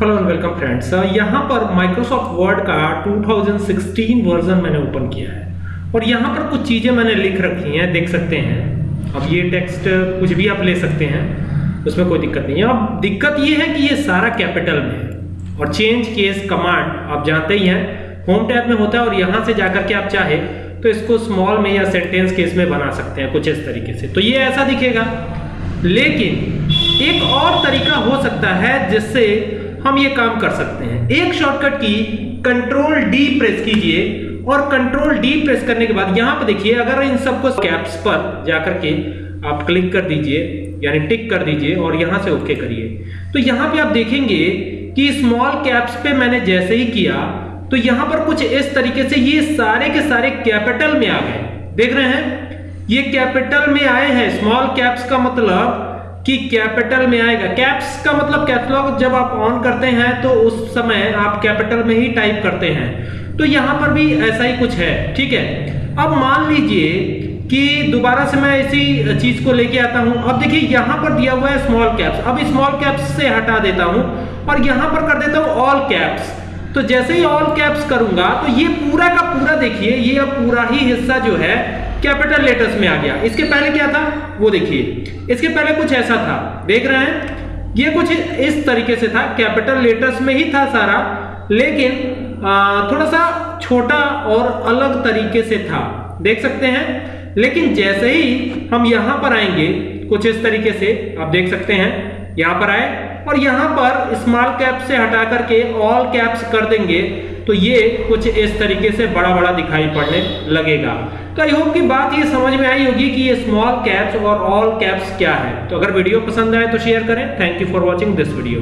Hello and welcome friends यहाँ पर Microsoft word का 2016 वर्जन मैंने ओपन किया है। और यहाँ पर कुछ चीज़ें मैंने लिख रखी हैं, देख सकते हैं। अब ये टेक्स्ट कुछ भी आप ले सकते हैं, उसमें कोई दिक्कत नहीं है। अब दिक्कत ये है कि ये सारा कैपिटल में है। और चेंज केस कमांड आप जानते ही हैं होम टैब में होता है और यहाँ से जाकर के आप चाहे तो इसको स्मॉल में या सेंटेंस केस में बना सकते हैं, कुछ इस तरीके से। तो ये ऐसा दिखेगा। लेकिन एक और तरीका हो सकता है, जिससे हम ये काम कर सकते हैं। एक शॉर्टकट की कंट्रोल डी प्रेस कीजिए और कंट्रोल डी प्रेस करने के बाद यहाँ पर देखिए, अगर इन सबको कैप्स पर जाकर के आप क्लिक कर दीजिए, यानी टिक कर दीजिए और यहाँ से ओके करिए। तो यहाँ पे आप देखेंगे कि स्मॉल कैप्स पे मैंने जैसे ही किया तो यहाँ पर कुछ इस तरीके से ये सारे के सारे कैपिटल में आ गए। देख रहे हैं? ये कैपिटल में आए हैं। स्मॉल कैप्स का मतलब कि कैपिटल में आएगा। कैप्स का मतलब कैटलॉग जब आप ऑन करते हैं तो उस समय आप कैपिटल में ही टाइप करते हैं। तो यहाँ पर भी ऐसा ही कुछ है, ठीक है? अब मान लीजिए कि दोबारा से मैं इसी चीज़ को लेके आता हूँ। अब देखिए, यहाँ पर दिया हुआ है स्मॉल कैप्स अब स्मॉल कैप्स से हटा देता हूँ और यहाँ पर कर देता हूँ ऑल कैप्स तो जैसे ही ऑल कैप्स करूँगा तो ये पूरा का पूरा देखिए, ये अब पूरा ही हिस्सा जो है कैपिटल लेटर्स में आ गया। इसके पहले क्या था? वो देखिए। इसके पहले कुछ ऐसा था। देख रहे हैं? ये कुछ इस तरीके से था। कैपिटल लेटर्स में ही था सारा लेकिन आ, थोड़ा सा छोटा और अलग तरीके से था। देख सकते हैं? लेकिन जैसे ही हम यहाँ पर आएँगे कुछ इस तरीके से आप देख सकते हैं यहाँ पर आए। और यहाँ पर स्मॉल कैप से हटा करके ऑल कैप्स कर देंगे। तो ये कुछ इस तरीके से बड़ा बड़ा दिखाई पड़ने लगेगा। तो आई होप की बात ये समझ में आई होगी कि ये स्मॉल कैप्स और ऑल कैप्स क्या है। तो अगर वीडियो पसंद आए तो शेयर करें। Thank you for watching this video